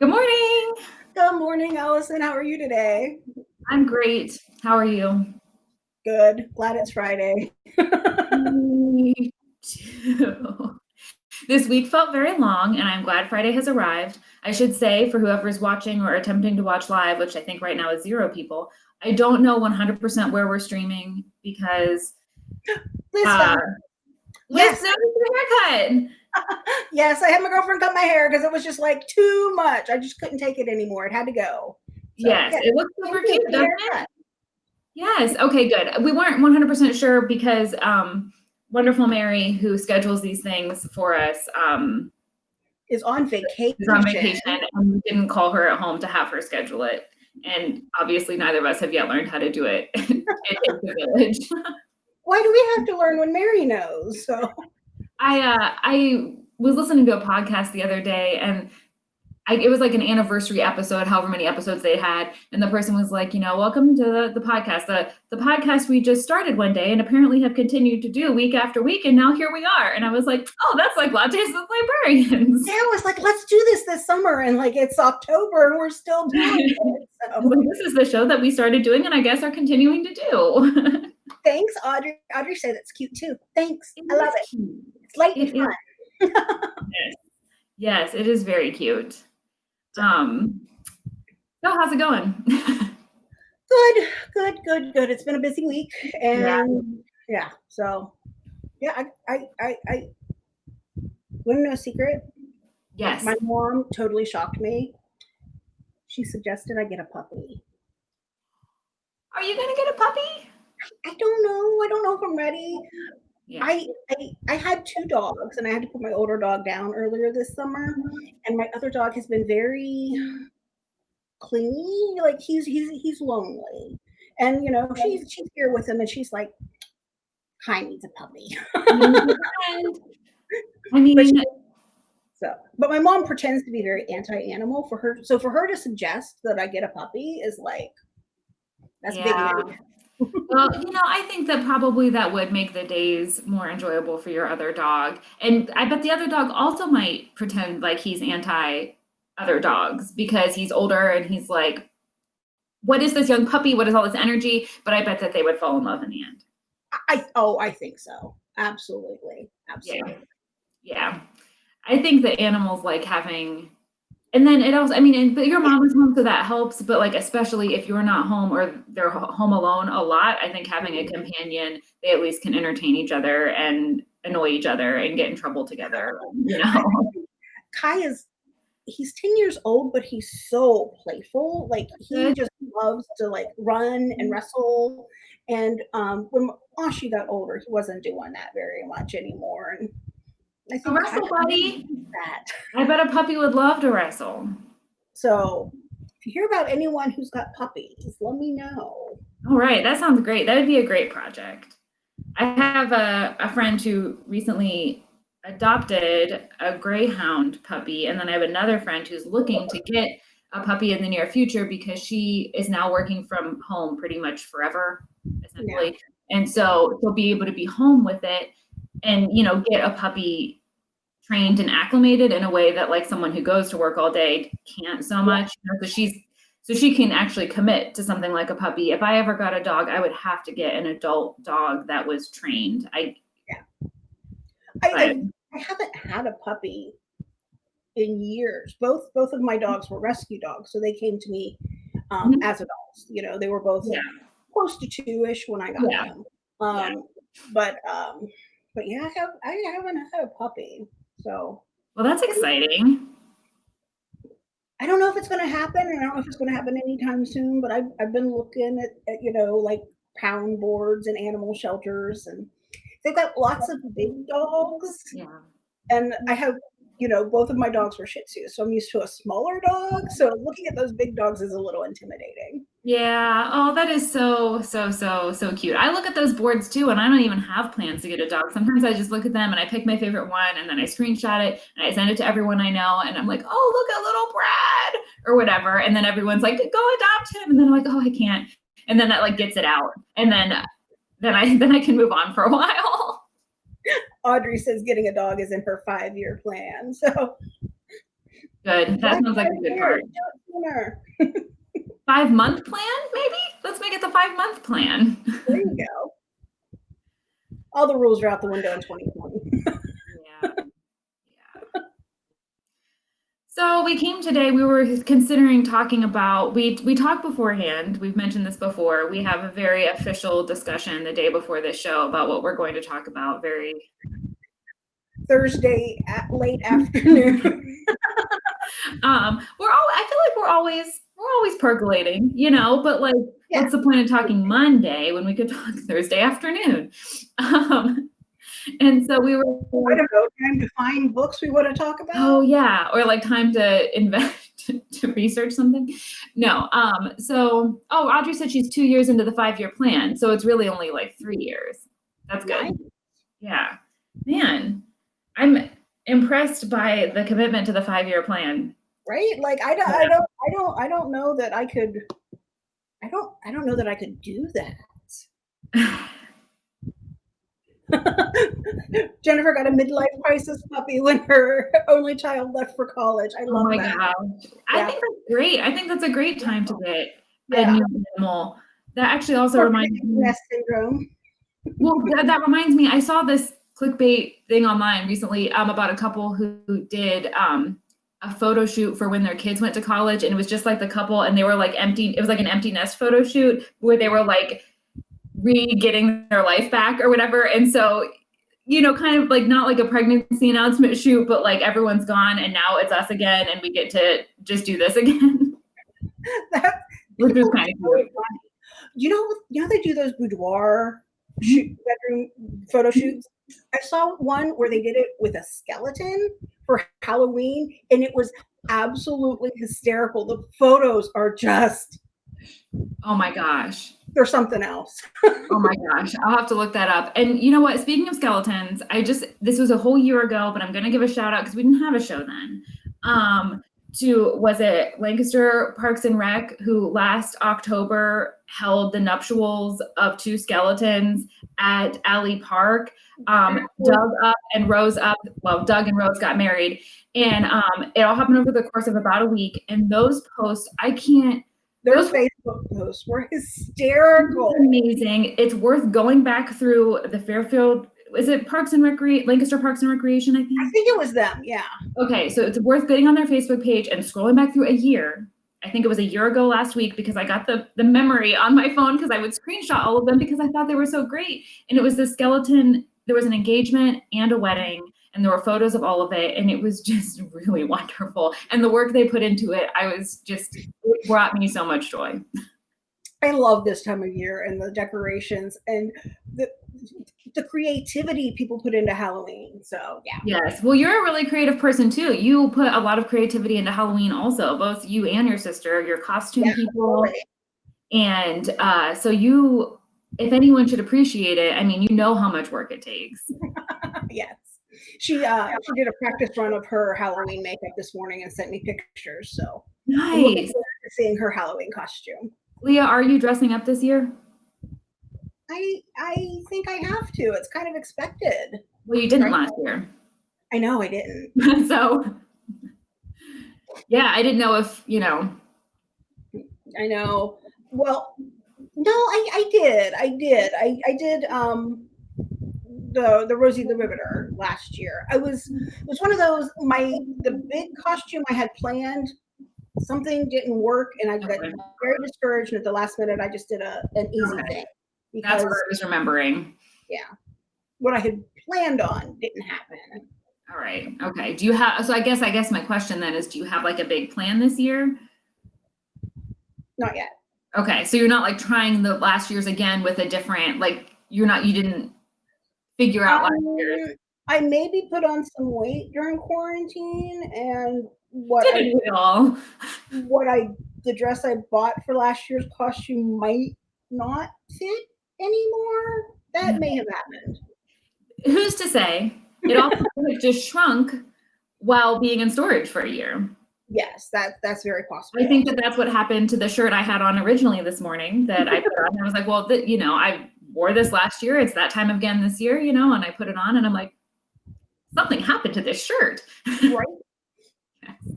Good morning. Good morning, Allison. How are you today? I'm great. How are you? Good. Glad it's Friday. Me too. This week felt very long, and I'm glad Friday has arrived. I should say, for whoever's watching or attempting to watch live, which I think right now is zero people, I don't know 100% where we're streaming because Liz uh, Liz Yes. noticed the haircut. yes, I had my girlfriend cut my hair because it was just like too much. I just couldn't take it anymore. It had to go. So, Yes, yeah, it looks super cute, doesn't it? Yes. Okay, good. We weren't 100% sure because um, Wonderful Mary, who schedules these things for us, um, Is on vacation. is on vacation and we didn't call her at home to have her schedule it. And obviously, neither of us have yet learned how to do it. it takes a village. Why do we have to learn when Mary knows? So I uh, I was listening to a podcast the other day, and I, it was like an anniversary episode, however many episodes they had, and the person was like, you know, welcome to the, the podcast, the the podcast we just started one day, and apparently have continued to do week after week, and now here we are. And I was like, oh, that's like lattes with librarians. yeah, I was like, let's do this this summer, and like it's October and we're still doing it. So like, this is the show that we started doing, and I guess are continuing to do. thanks, Audrey. Audrey said it's cute too. Thanks. I love it. It's light and fun. Yes, it is very cute. Um, so how's it going? Good, good, good, good. It's been a busy week, Yeah. and yeah, so yeah, I, I, I, I want to know a secret. yes. My mom totally shocked me. She suggested I get a puppy. Are you gonna get a puppy? I don't know. I don't know if I'm ready. Yeah. I, I, I had two dogs, and I had to put my older dog down earlier this summer, and my other dog has been very clingy. Like he's he's he's lonely, and you know she's she's here with him, and she's like, Kai needs a puppy. I mean, But she- So, but my mom pretends to be very anti-animal for her. So for her to suggest that I get a puppy is like, that's Yeah. big. Well, you know, I think that probably that would make the days more enjoyable for your other dog. And I bet the other dog also might pretend like he's anti other dogs because he's older and he's like, what is this young puppy? What is all this energy? But I bet that they would fall in love in the end. I oh, I think so. Absolutely, absolutely. Yeah. I think that animals like having, and then it also, I mean, and, but your mom is home, so that helps. But like, especially if you're not home or they're home alone a lot, I think having a companion, they at least can entertain each other and annoy each other and get in trouble together. You know? Kai is he's 10 years old, but he's so playful. Like he just loves to like run and wrestle. And um when Ashi got older, he wasn't doing that very much anymore. And I A think wrestle Kai buddy. that. I bet a puppy would love to wrestle. So if you hear about anyone who's got puppies, let me know. All right, that sounds great. That would be a great project. I have a, a friend who recently adopted a greyhound puppy, and then I have another friend who's looking to get a puppy in the near future because she is now working from home pretty much forever, essentially. And so she'll be able to be home with it and, you know, get a puppy trained and acclimated in a way that like someone who goes to work all day can't so much. So she's so she can actually commit to something like a puppy. If I ever got a dog, I would have to get an adult dog that was trained. I, I, I, I haven't had a puppy in years. Both both of my dogs were rescue dogs, so they came to me um, Mhm. as adults. You know, they were both Yeah. close to two-ish when I got Yeah. them. Um, But um, but yeah, I have I haven't had a puppy, so well, that's exciting. I don't know if it's going to happen. and I don't know if it's going to happen anytime soon. But I've I've been looking at, at you know like pound boards and animal shelters, and they've got lots of big dogs. Yeah. and I have, you know, both of my dogs were Shih Tzus, so I'm used to a smaller dog. So looking at those big dogs is a little intimidating. Yeah. Oh, that is so, so, so, so cute. I look at those boards too, and I don't even have plans to get a dog. Sometimes I just look at them and I pick my favorite one and then I screenshot it and I send it to everyone I know. And I'm like, oh, look at little Brad or whatever. And then everyone's like, go adopt him. And then I'm like, oh, I can't. And then that like gets it out. And then, then I, then I can move on for a while. Audrey says getting a dog is in her five year plan. So Good. That sounds like a good part. Five month plan, maybe? Let's make it the five month plan. There you go. All the rules are out the window in 2020. yeah. yeah. So we came today, we were considering talking about, we, we talked beforehand, we've mentioned this before, we have a very official discussion the day before this show about what we're going to talk about very Thursday at late afternoon. um, we're all I feel like we're always always percolating, you know, but like yeah. what's the point of talking Monday when we could talk Thursday afternoon? Um, and so we were I don't know, time to find books we want to talk about. Oh yeah, or like time to invest to research something. No. Um, so oh Audrey said she's two years into the five-year plan, so it's really only like three years. That's good. Nice. Yeah. Man, I'm impressed by the commitment to the five-year plan. Right? Like I don't, I don't, I don't, I don't know that I could. I don't, I don't know that I could do that. Jennifer got a midlife crisis puppy when her only child left for college. I love oh my that. gosh. I think that's great. I think that's a great time to get yeah. a new animal. That actually also reminds me. Nest syndrome. well, that, that reminds me. I saw this clickbait thing online recently um, about a couple who, who did um, a photo shoot for when their kids went to college and it was just like the couple and they were like empty it was like an empty nest photo shoot where they were like re-getting their life back or whatever. And so you know kind of like not like a pregnancy announcement shoot but like everyone's gone and now it's us again and we get to just do this again. That, which is kind of cool. you know you know they do those boudoir mm-hmm. shoot, bedroom photo shoots I saw one where they did it with a skeleton for Halloween, and it was absolutely hysterical. The photos are just oh my gosh. There's something else. oh my gosh. I'll have to look that up. And you know what? Speaking of skeletons, I just this was a whole year ago, but I'm gonna give a shout out because we didn't have a show then. Um, to was it Lancaster Parks and Rec who last October held the nuptials of two skeletons at Alley Park. Um, Doug up and Rose up. Well, Doug and Rose got married, and um, it all happened over the course of about a week. And those posts, I can't. Those Facebook posts were hysterical. Amazing. It's worth going back through the Fairfield is it Parks and Recreation, Lancaster Parks and Recreation, I think? I think it was them, yeah. Okay, so it's worth getting on their Facebook page and scrolling back through a year. I think it was a year ago last week because I got the, the memory on my phone because I would screenshot all of them because I thought they were so great. And it was the skeleton, there was an engagement and a wedding and there were photos of all of it and it was just really wonderful. And the work they put into it, I was just, it brought me so much joy. I love this time of year and the decorations and the the creativity people put into Halloween. So yeah. Yes. Well, you're a really creative person too. You put a lot of creativity into Halloween also, both you and your sister, your costume yeah, people. And uh, so you, if anyone should appreciate it, I mean, you know how much work it takes. yes. She uh she did a practice run of her Halloween makeup this morning and sent me pictures. So nice seeing her Halloween costume. Leah, are you dressing up this year? I I think I have to. It's kind of expected. Well, you didn't right? last year. I know I didn't. so yeah, I didn't know if, you know. I know. Well, no, I, I did. I did. I, I did um the the Rosie the Riveter last year. I was it was one of those my the big costume I had planned something didn't work and I got okay. very discouraged and at the last minute I just did a an easy okay. thing because That's what I was remembering. Yeah. What I had planned on didn't happen. All right. Okay. Do you have so I guess I guess my question then is do you have like a big plan this year? Not yet. Okay. So you're not like trying the last year's again with a different like you're not you didn't figure out last year's. Um, I maybe put on some weight during quarantine and what I, all? what I the dress I bought for last year's costume might not fit anymore. That may have happened. Who's to say? It also just shrunk while being in storage for a year. Yes, that that's very possible. I think that that's what happened to the shirt I had on originally this morning that I put on. I was like, well, you know, I wore this last year. It's that time again this year, you know, and I put it on and I'm like, something happened to this shirt. Right.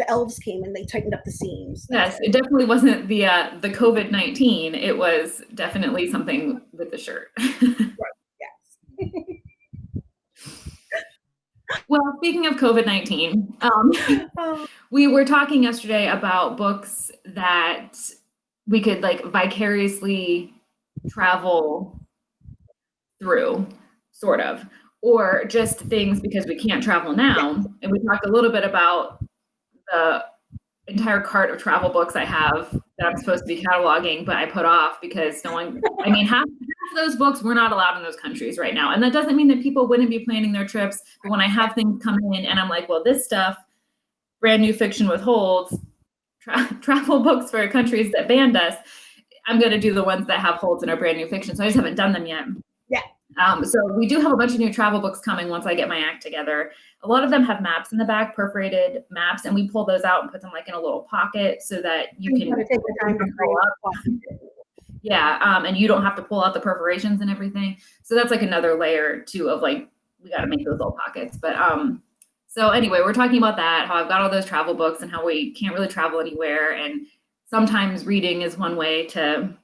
the elves came and they tightened up the seams. Yes, it definitely wasn't the uh, the COVID nineteen. It was definitely something with the shirt. Yes. well, speaking of COVID nineteen, um, Oh, we were talking yesterday about books that we could like vicariously travel through, sort of, or just things because we can't travel now. And we talked a little bit about the entire cart of travel books I have that I'm supposed to be cataloging, but I put off because no one, I mean, half, half of those books we're not allowed in those countries right now. And that doesn't mean that people wouldn't be planning their trips. But when I have things come in and I'm like, well, this stuff, brand new fiction with holds, tra- travel books for countries that banned us, I'm going to do the ones that have holds and are brand new fiction. So I just haven't done them yet. Um, so we do have a bunch of new travel books coming once I get my act together. A lot of them have maps in the back, perforated maps, and we pull those out and put them like in a little pocket so that you you can take the time to pull up. Yeah, um, and you don't have to pull out the perforations and everything. So that's like another layer too of like we got to make those little pockets. But um, so anyway, we're talking about that. How I've got all those travel books and how we can't really travel anywhere, and sometimes reading is one way to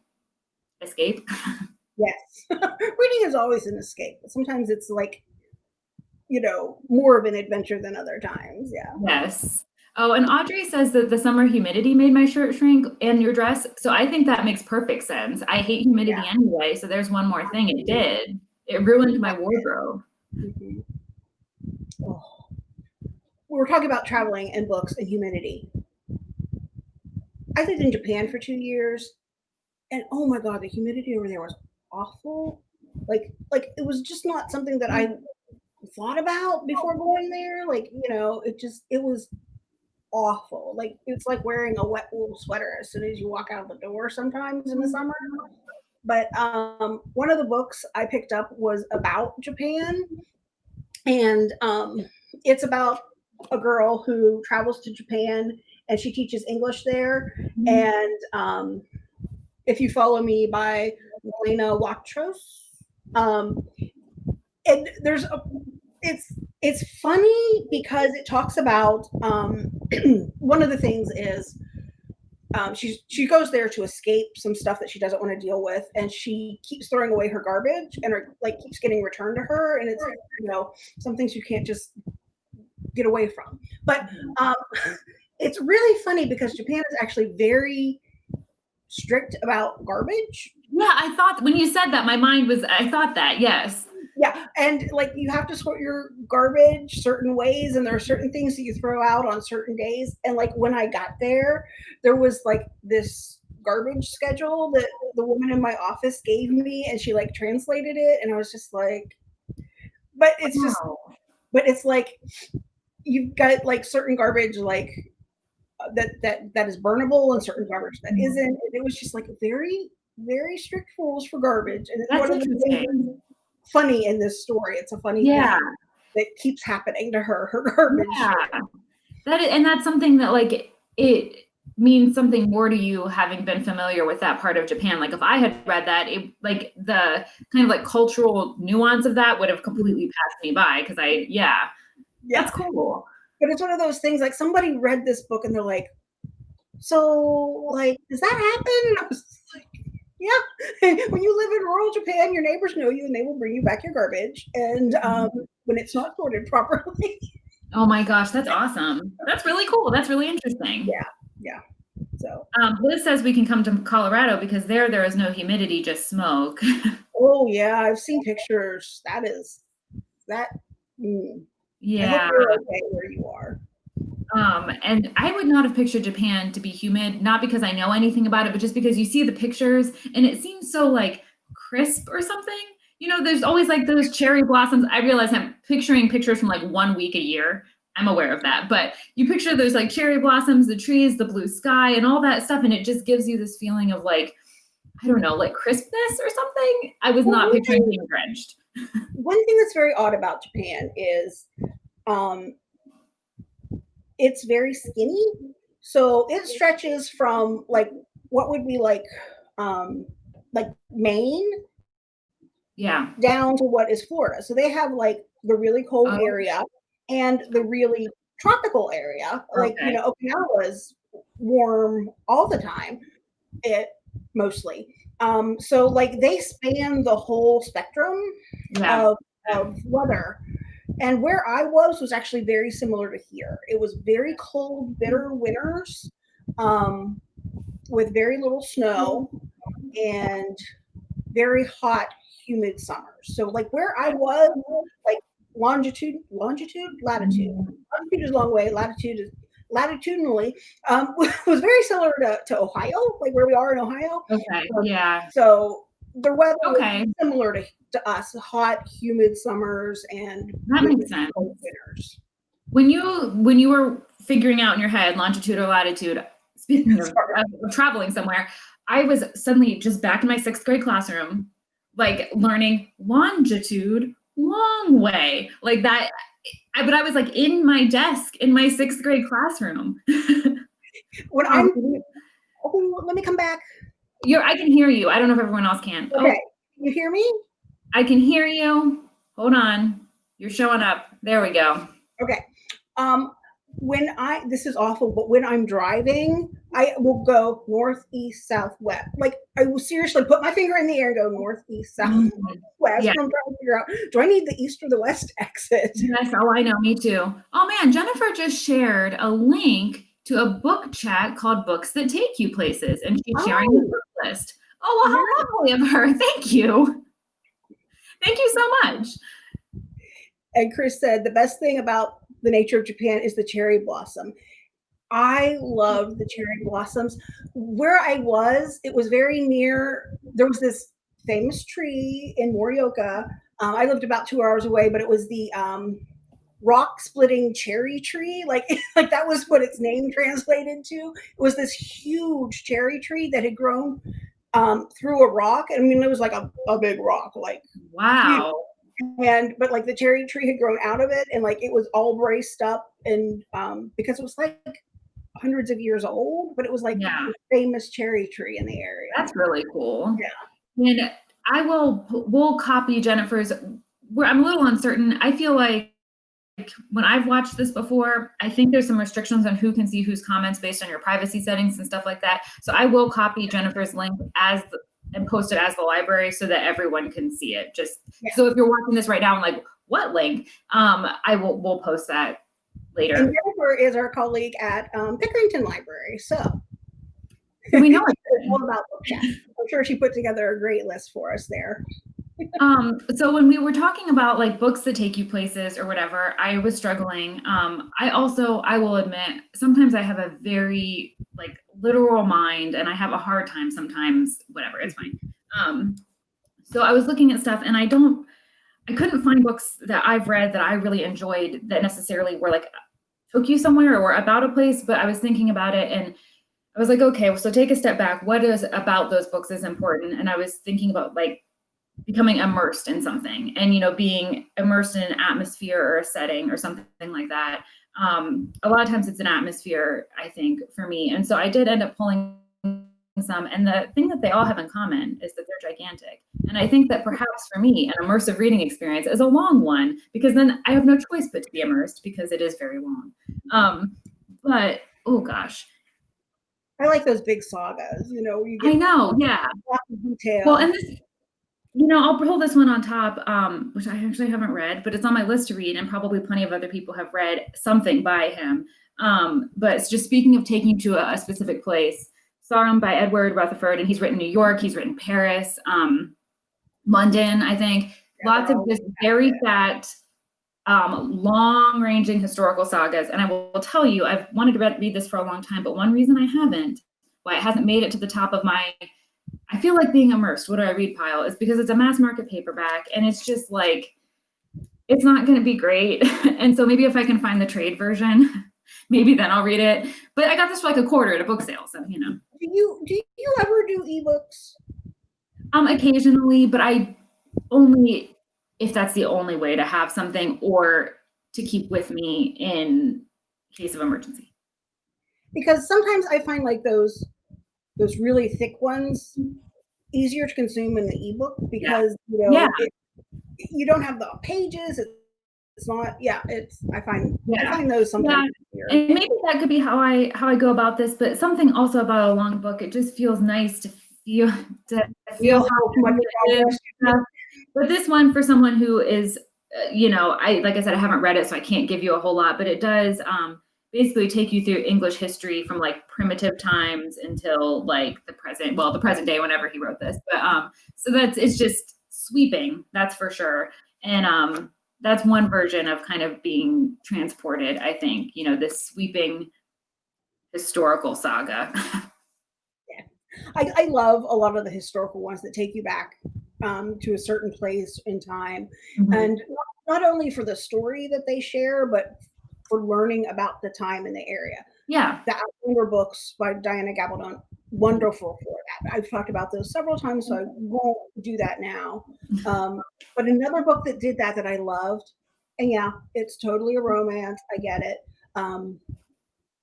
escape. Yes. Reading is always an escape, but sometimes it's like, you know, more of an adventure than other times. Yeah. yes. Oh, and Audrey says that the summer humidity made my shirt shrink and your dress. So I think that makes perfect sense. I hate humidity Yeah. anyway. So there's one more thing it did. It ruined my wardrobe. Mhm. Oh. We were talking about traveling and books and humidity. I lived in Japan for two years, and oh my god, the humidity over there was awful. Like, like it was just not something that I thought about before going there. Like, you know, it just it was awful. Like it's like wearing a wet wool sweater as soon as you walk out the door sometimes in the summer. But um, one of the books I picked up was about Japan, and um, it's about a girl who travels to Japan and she teaches English there. And um, if you follow me by Malena Watrous, um, and there's a, it's it's funny because it talks about um, one of the things is um, she she goes there to escape some stuff that she doesn't want to deal with, and she keeps throwing away her garbage, and her like keeps getting returned to her, and it's you know some things you can't just get away from. But um, it's really funny because Japan is actually very strict about garbage. Yeah, I thought when you said that, my mind was, I thought that, yes. Yeah, and like you have to sort your garbage certain ways, and there are certain things that you throw out on certain days. And like when I got there, there was like this garbage schedule that the woman in my office gave me, and she like translated it, and I was just like, but it's just, but it's like you've got like certain garbage like that that that is burnable and certain garbage that mm-hmm. isn't. And it was just like very very strict rules for garbage, and it's That's one of the things funny in this story. It's a funny Yeah. thing that keeps happening to her. Her garbage. Yeah. That is, and that's something that like it means something more to you having been familiar with that part of Japan. Like if I had read that, it like the kind of like cultural nuance of that would have completely passed me by because I yeah, Yeah. that's cool. But it's one of those things like somebody read this book and they're like, so like, does that happen? And I was just like, yeah. when you live in rural Japan, your neighbors know you and they will bring you back your garbage. And um, when it's not sorted properly. Oh my gosh, that's awesome. That's really cool. That's really interesting. Yeah. Yeah. So Um, Liz says we can come to Colorado because there there is no humidity, just smoke. oh yeah, I've seen pictures. That is that mm. I yeah. hope you're okay where you are. Um, and I would not have pictured Japan to be humid, not because I know anything about it, but just because you see the pictures and it seems so like crisp or something. You know, there's always like those cherry blossoms. I realize I'm picturing pictures from like one week a year. I'm aware of that. But you picture those like cherry blossoms, the trees, the blue sky, and all that stuff. And it just gives you this feeling of like, I don't know, like crispness or something. I was not picturing being drenched. one thing that's very odd about Japan is um, it's very skinny. So it stretches from like what would be like um, like Maine Yeah. down to what is Florida. So they have like the really cold Oh. area and the really tropical area. Like, you know, Okinawa is warm all the time. It mostly. Um, so like they span the whole spectrum Yeah. of, of weather. And where I was was actually very similar to here. It was very cold, bitter winters um, with very little snow and very hot, humid summers. So, like where I was, like longitude, longitude, latitude. Longitude is a long way. Latitude is latitudinally um, was very similar to, to Ohio, like where we are in Ohio. Okay. Yeah. So the weather Okay. similar to, to us, hot, humid summers and That makes sense. winters. When you when you were figuring out in your head longitude or latitude, speaking of, of traveling somewhere, I was suddenly just back in my sixth grade classroom, like learning longitude, long way, like that. I, but I was like in my desk in my sixth grade classroom. When oh, I'm, oh, let me come back. You're, I can hear you. I don't know if everyone else can. Oh, Okay, you hear me? I can hear you. Hold on. You're showing up. There we go. Okay. Um, when I this is awful, but when I'm driving, I will go north, east, south, west. Like I will seriously put my finger in the air and go north, east, south, Mhm. west. Yeah. I'm trying to figure out do I need the east or the west exit? Yes, oh, I know, me too. Oh man, Jennifer just shared a link to a book chat called Books That Take You Places, and she's sharing the Oh. book Oh, well, how lovely of her. Thank you. Thank you so much. And Chris said the best thing about the nature of Japan is the cherry blossom. I love the cherry blossoms. Where I was, it was very near. There was this famous tree in Morioka. Um, I lived about two hours away, but it was the um, rock splitting cherry tree. Like, like that was what its name translated to. It was this huge cherry tree that had grown um, through a rock. I mean, it was like a, a big rock, like Wow. and but like the cherry tree had grown out of it and like it was all braced up and um because it was like hundreds of years old but it was like Yeah. a famous cherry tree in the area That's really cool. Yeah. And I will we'll copy Jennifer's where I'm a little uncertain. I feel like when I've watched this before, I think there's some restrictions on who can see whose comments based on your privacy settings and stuff like that. So I will copy Jennifer's link as the, and post it as the library so that everyone can see it. Just Yeah. so if you're watching this right now and like, what link? Um, I will we'll post that later. and jennifer is our colleague at um, pickerington library so we know it's all about book chat i'm sure she put together a great list for us there um so when we were talking about like books that take you places or whatever i was struggling. Um i also i will admit sometimes i have a very like literal mind and i have a hard time sometimes whatever it's fine. Um so i was looking at stuff and i don't i couldn't find books that i've read that i really enjoyed that necessarily were like took you somewhere or about a place but i was thinking about it and i was like okay so take a step back. What is about those books is important? And i was thinking about like becoming immersed in something and you know being immersed in an atmosphere or a setting or something like that. Um, a lot of times it's an atmosphere i think for me. And so i did end up pulling some and the thing that they all have in common is that they're gigantic. And i think that perhaps for me an immersive reading experience is a long one because then i have no choice but to be immersed because it is very long. Um, but oh gosh. I like those big sagas you know you get i know yeah. lots of detail. Well, and this, you know, I'll pull this one on top, um, which I actually haven't read, but it's on my list to read, and probably plenty of other people have read something by him. Um, but it's just speaking of taking to a, a specific place, Sarum by Edward Rutherfurd, and he's written New York, he's written Paris, um, London, I think. Yeah, Lots of just very fat, um, long-ranging historical sagas. And I will tell you, I've wanted to read, read this for a long time, but one reason I haven't, why it hasn't made it to the top of my I feel like being immersed. What do I read pile is because it's a mass market paperback and it's just like it's not going to be great. and so maybe if I can find the trade version, maybe then I'll read it. But I got this for like a quarter at a book sale, so you know. do you do you ever do ebooks Um occasionally, but I only if that's the only way to have something or to keep with me in case of emergency. because sometimes I find like those those really thick ones easier to consume in the ebook because you know Yeah. it, you don't have the pages. It's it's not yeah it's i find Yeah. i find those sometimes Yeah, easier. and maybe that could be how I how I go about this, but something also about a long book, it just feels nice to feel to feel how much good it is progress. and stuff. But this one for someone who is, uh, you know, I like I said, I haven't read it, so I can't give you a whole lot, but it does um, basically take you through English history from like primitive times until like the present, well, the present day whenever he wrote this. But um, so that's it's just sweeping, that's for sure. And um, that's one version of kind of being transported, I think, you know, this sweeping historical saga. I, I love a lot of the historical ones that take you back um, to a certain place in time Mhm. and not only for the story that they share but for learning about the time in the area yeah. the Outlander books by Diana Gabaldon, wonderful for that. I've talked about those several times, so I won't do that now. Um, but another book that did that that I loved, and yeah, it's totally a romance. I get it. Um,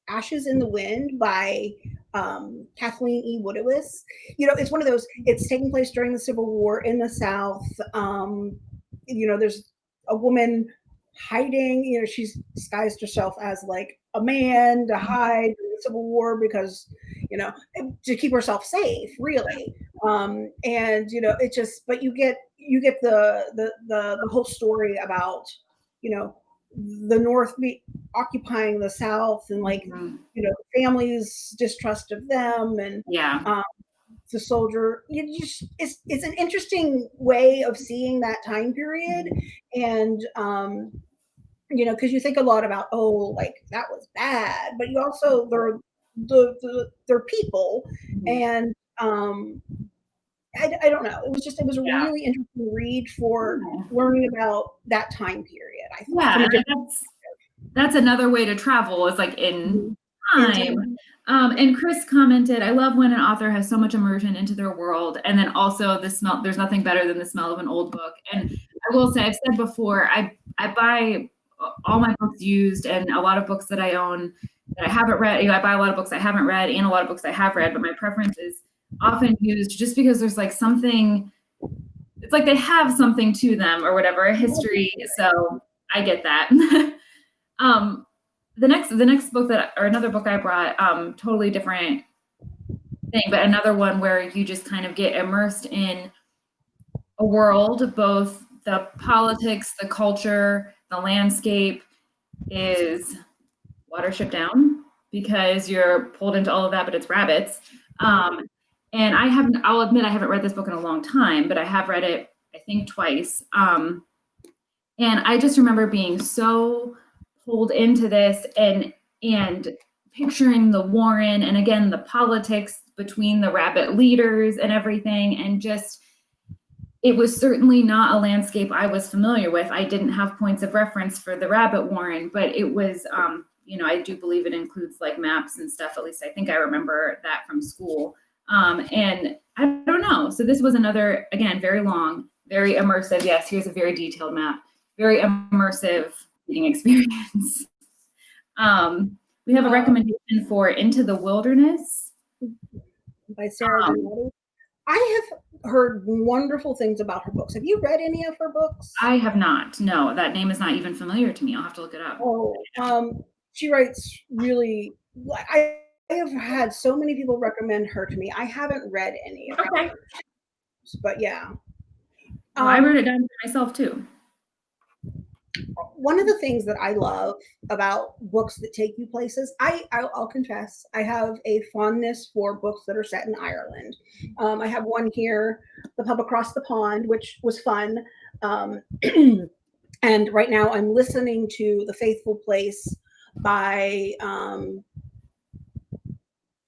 Ashes in the Wind by um, Kathleen E. Woodiwiss. You know, it's one of those. It's taking place during the Civil War in the South. Um, you know, there's a woman hiding. You know, she's disguised herself as like a man to hide in the Civil War because, you know, to keep herself safe, really. Um, and you know, it just. But you get you get the the the, the whole story about, you know, the North be, occupying the South and like Mhm. you know families distrust of them and Yeah. The soldier you just it's it's an interesting way of seeing that time period and um you know because you think a lot about oh like that was bad but you also they're the, the they're people Mhm. and um I, I don't know it was just it was a Yeah. really interesting read for Yeah. learning about that time period i think Yeah, from a and different that's that's another way to travel is like in time. Um, and Chris commented, I love when an author has so much immersion into their world. And then also the smell, there's nothing better than the smell of an old book. And I will say, I've said before, I, I buy all my books used and a lot of books that I own that I haven't read. You know, I buy a lot of books I haven't read and a lot of books I have read, but my preference is often used just because there's like something, it's like they have something to them or whatever, a history. So I get that. um, the next the next book that or another book I brought, um, totally different thing, but another one where you just kind of get immersed in a world, both the politics, the culture, the landscape is Watership Down because you're pulled into all of that, but it's rabbits. Um, and I haven't, I'll admit I haven't read this book in a long time, but I have read it, I think twice. Um, and I just remember being so pulled into this and and picturing the Warren and again the politics between the rabbit leaders and everything and just it was certainly not a landscape I was familiar with. I didn't have points of reference for the rabbit warren, but it was um, you know, I do believe it includes like maps and stuff. At least I think I remember that from school. Um, and I don't know. So this was another again very long, very immersive. Yes, here's a very detailed map. Very immersive reading experience. um, we have a Uh, recommendation for Into the Wilderness. by Sarah Um, I have heard wonderful things about her books. Have you read any of her books? I have not. No, that name is not even familiar to me. I'll have to look it up. Oh, um, she writes really. I, I have had so many people recommend her to me. I haven't read any of Okay. her, but yeah. Well, I Um, wrote it down for myself too. One of the things that I love about books that take you places, I I'll, I'll confess, I have a fondness for books that are set in Ireland. Um, I have one here, The Pub Across the Pond, which was fun. Um, and right now, I'm listening to The Faithful Place by um,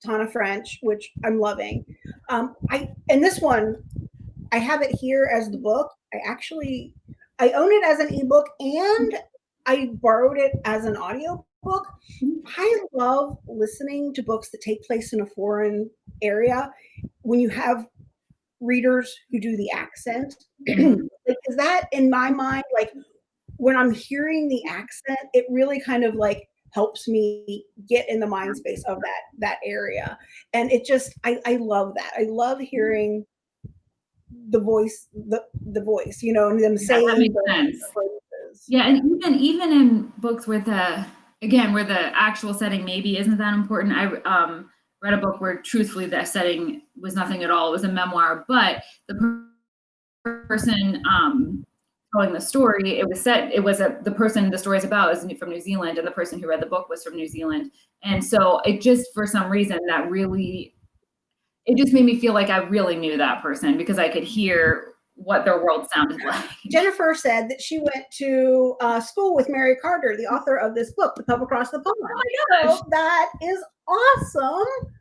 Tana French, which I'm loving. Um, I and this one, I have it here as the book. I actually I own it as an ebook and I borrowed it as an audio book. I love listening to books that take place in a foreign area when you have readers who do the accent. Because that in my mind, like when I'm hearing the accent, it really kind of like helps me get in the mind space of that that area. And it just I, I love that. I love mm-hmm. hearing the voice, the the voice, you know, and them Yeah, saying makes the phrases. Yeah, and even even in books where the again where the actual setting maybe isn't that important. I um, read a book where truthfully the setting was nothing at all. It was a memoir, but the person um, telling the story, it was set. It was a the person the story is about is from New Zealand, and the person who read the book was from New Zealand, and so it just for some reason that really it just made me feel like I really knew that person because I could hear what their world sounded like. Jennifer said that she went to uh, school with Mary Carter, the author of this book, The Pub Across the Pond. Oh my gosh. So that is awesome.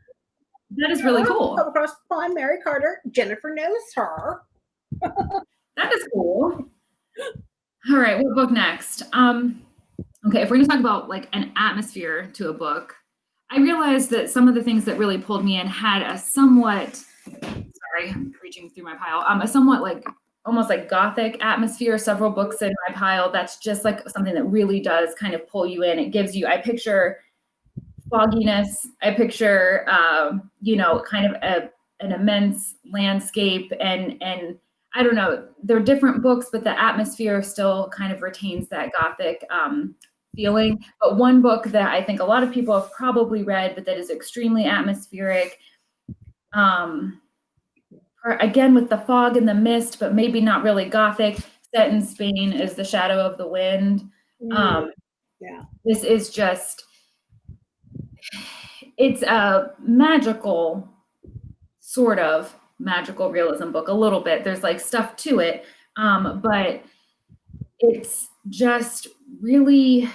That is really cool. Pub Across the Pond, Mary Carter. Jennifer knows her. that is cool. All right, what book next? Um, okay, if we're gonna talk about like an atmosphere to a book, I realized that some of the things that really pulled me in had a somewhat sorry, I'm reaching through my pile. Um, a somewhat like almost like gothic atmosphere. Several books in my pile. That's just like something that really does kind of pull you in. It gives you. I picture fogginess. I picture, um, you know, kind of a, an immense landscape and and I don't know. They're different books, but the atmosphere still kind of retains that gothic um, feeling. But one book that I think a lot of people have probably read, but that is extremely atmospheric. Um, again with the fog and the mist, but maybe not really gothic. Set in Spain is The Shadow of the Wind. Mm, Um, yeah. this is just, it's a magical, sort of magical realism book, a little bit. There's like stuff to it, um, but it's just really,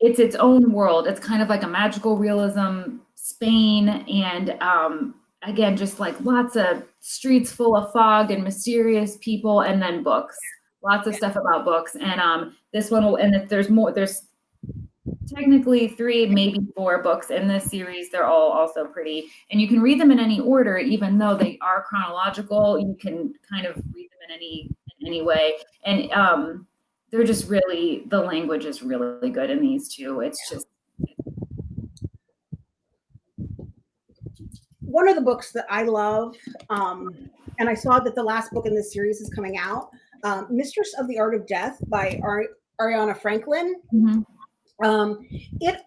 it's its own world. It's kind of like a magical realism Spain and um, again, just like lots of streets full of fog and mysterious people, and then books. Lots of stuff about books. And um, this one will, and if there's more, there's technically three, maybe four books in this series. They're all also pretty, and you can read them in any order, even though they are chronological. You can kind of read them in any in any way, and um, they're just really the language is really good in these two. It's just one of the books that I love, um, and I saw that the last book in this series is coming out, um, Mistress of the Art of Death by Ari- Ariana Franklin. mhm. Um, it,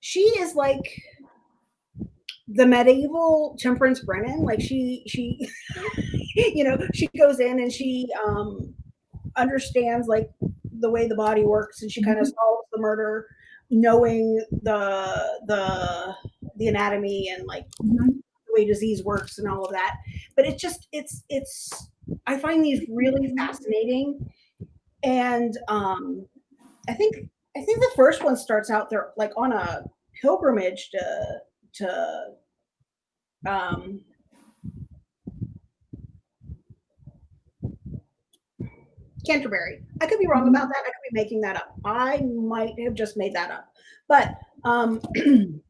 she is like the medieval Temperance Brennan. Like she, she, you know, she goes in and she um, understands like the way the body works, and she kind of solves the murder, knowing the the the anatomy and like Mhm. the way disease works and all of that. But it's just it's it's I find these really fascinating. And um I think I think the first one starts out there like on a pilgrimage to to um Canterbury. I could be wrong about that. I could be making that up. I might have just made that up. But um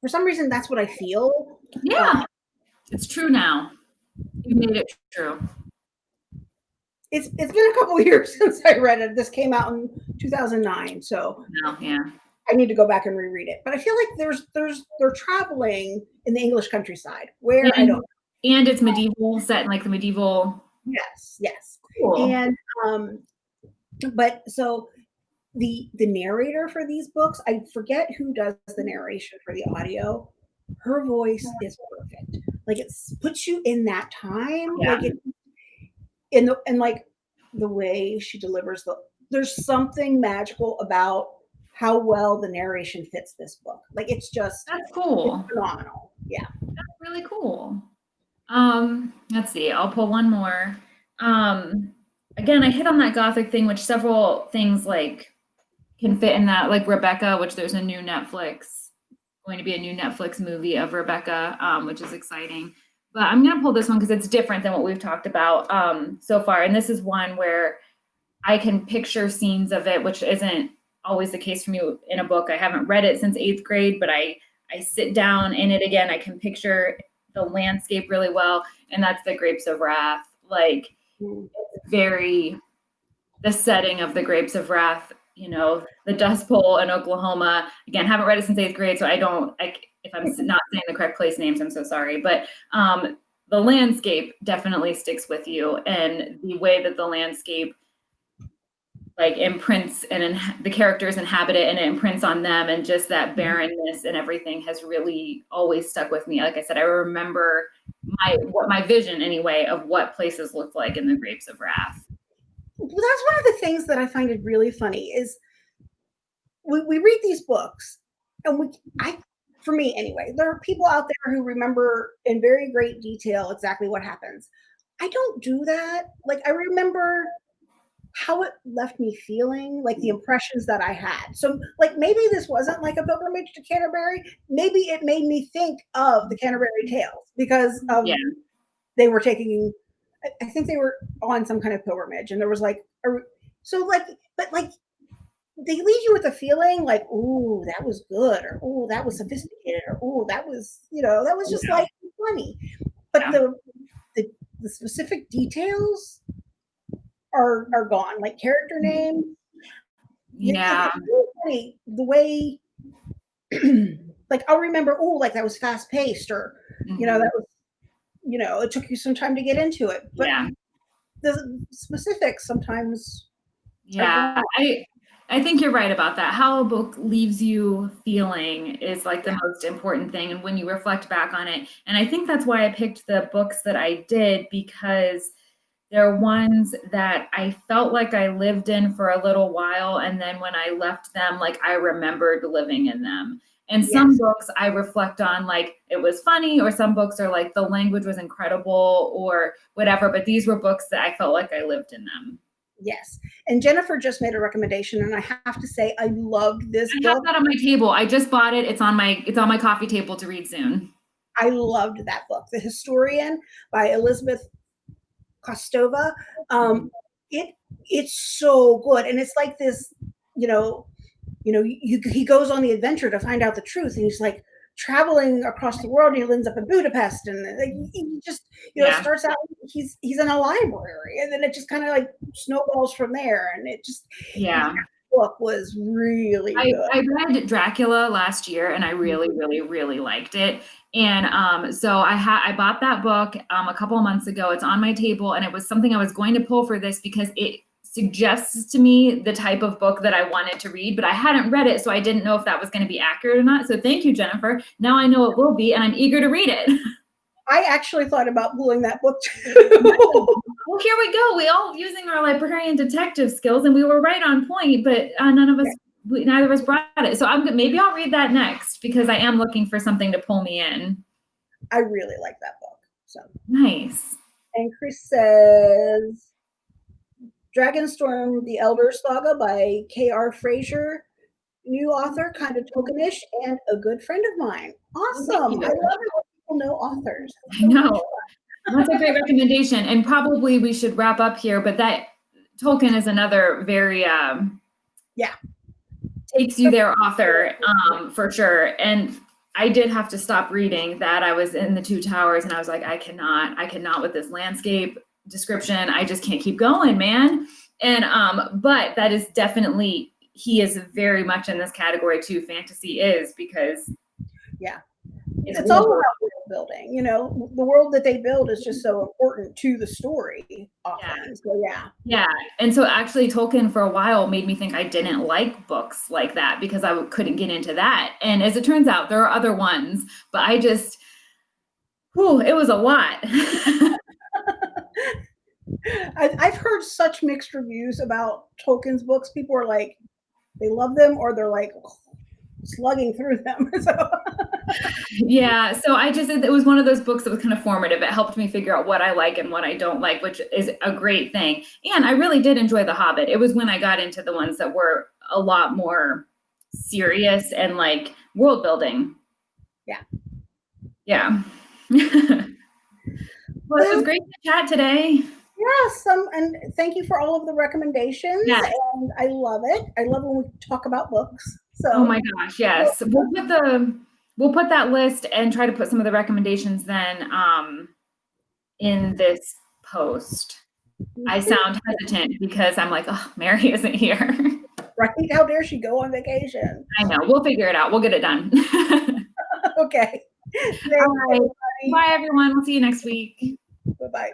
for some reason that's what I feel. Yeah, it's true now. You made it true. It's it's been a couple years since I read it. This came out in 2009, so Now, yeah. I need to go back and reread it. But I feel like there's there's they're traveling in the English countryside where I don't. And it's medieval, set in like the medieval. Yes, yes. Cool. And um, but so the the narrator for these books, I forget who does the narration for the audio. Her voice is perfect. Like it puts you in that time. Yeah. Like it in the and like the way she delivers the there's something magical about how well the narration fits this book. Like it's just That's cool. phenomenal. Yeah. That's really cool. Um, let's see. I'll pull one more. Um, again, I hit on that gothic thing, which several things like can fit in that, like Rebecca, which there's a new Netflix going to be a new Netflix movie of Rebecca, um, which is exciting. But I'm gonna pull this one because it's different than what we've talked about um, so far, and this is one where I can picture scenes of it, which isn't always the case for me in a book. I haven't read it since eighth grade, but I I sit down in it again. I can picture the landscape really well, and that's the Grapes of Wrath. Like. It's very the setting of the Grapes of Wrath. You know, the Dust Bowl in Oklahoma. Again, haven't read it since eighth grade, so I don't. I, if I'm not saying the correct place names, I'm so sorry. But um, the landscape definitely sticks with you, and the way that the landscape like imprints and in, the characters inhabit it and it imprints on them and just that barrenness and everything has really always stuck with me like i said i remember my what my vision anyway of what places look like in the grapes of wrath well, that's one of the things that I find it really funny is we, we read these books and we I for me anyway, there are people out there who remember in very great detail exactly what happens. I don't do that. Like I remember how it left me feeling, like the mm. impressions that I had. So like maybe this wasn't like a pilgrimage to Canterbury. Maybe it made me think of the Canterbury mm. Tales because mm, of Yeah. they were taking I- think they were on some kind of pilgrimage and there was like a, so like but like they leave you with a feeling like ooh that was good or ooh that was sophisticated or ooh that was you know that was just Yeah. like funny but Yeah. the, the the specific details are are gone like character names. Yeah it's really funny the way like I'll remember oh like that was fast paced or you know Mhm. that was you know it took you some time to get into it. But yeah. the specifics sometimes Yeah, I I think you're right about that. How a book leaves you feeling is like the most important thing and when you reflect back on it. And I think that's why I picked the books that I did because they're ones that I felt like I lived in for a little while and then when I left them like I remembered living in them. And some Yes. books I reflect on like it was funny or some books are like the language was incredible or whatever, but these were books that I felt like I lived in them. yes and jennifer just made a recommendation and i have to say i loved this I have that on my table. I just bought it. It's on my it's on my coffee table to read soon. i loved that book the historian by elizabeth kostova um it it's so good and it's like this you know you know you, he goes on the adventure to find out the truth and he's like traveling across the world and he ends up in budapest and like, he just you know Yeah. starts out he's he's in a library and then it just kind of like snowballs from there and it just Yeah. book was really I. I read Dracula last year and I really, really, really liked it. And um, so I had I bought that book um, a couple of months ago. It's on my table, and it was something I was going to pull for this because it suggests to me the type of book that I wanted to read, but I hadn't read it, so I didn't know if that was going to be accurate or not. So thank you, Jennifer. Now I know it will be, and I'm eager to read it. I actually thought about pulling that book too. Well, here we go. We all using our librarian detective skills, and we were right on point, but uh, none of us, we, neither of us brought it. So I'm good. Maybe I'll read that next because I am looking for something to pull me in. I really like that book. So, Nice. and Chris says, Dragonstorm: The Elder Saga by K.R. Fraser, new author, kind of Tolkienish, and a good friend of mine. Awesome! I love it when people know authors. I know. That's a great recommendation. And probably we should wrap up here, but that Tolkien is another very um Yeah. Takes you there author um for sure. And I did have to stop reading that. I was in the two towers and I was like, I cannot, I cannot with this landscape description. I just can't keep going, man. And um, but that is definitely he is very much in this category too. Fantasy is because Yeah. it's, It's all about building. You know, the world that they build is just so mm-hmm. important to the story. Often. So yeah, Yeah. And so actually Tolkien for a while made me think I didn't like books like that because I couldn't get into that. And as it turns out, there are other ones, but I just, whew, it was a lot. I, I've heard such mixed reviews about Tolkien's books. People are like, they love them, or they're like oh, slugging through them. so yeah. So I just, it was one of those books that was kind of formative. It helped me figure out what I like and what I don't like, which is a great thing. And I really did enjoy The Hobbit. It was when I got into the ones that were a lot more serious and like world building. Yeah. Yeah. well, it was great to chat today. Yes, um, and thank you for all of the recommendations. Yes. And I love it. I love when we talk about books. So Oh my gosh, yes. We'll put the we'll put that list and try to put some of the recommendations then um in this post. I sound hesitant because I'm like, oh, Mary isn't here. right. How dare she go on vacation? I know. We'll figure it out. We'll get it done. okay. Thanks, All right. Bye everyone. We'll see you next week. Bye bye.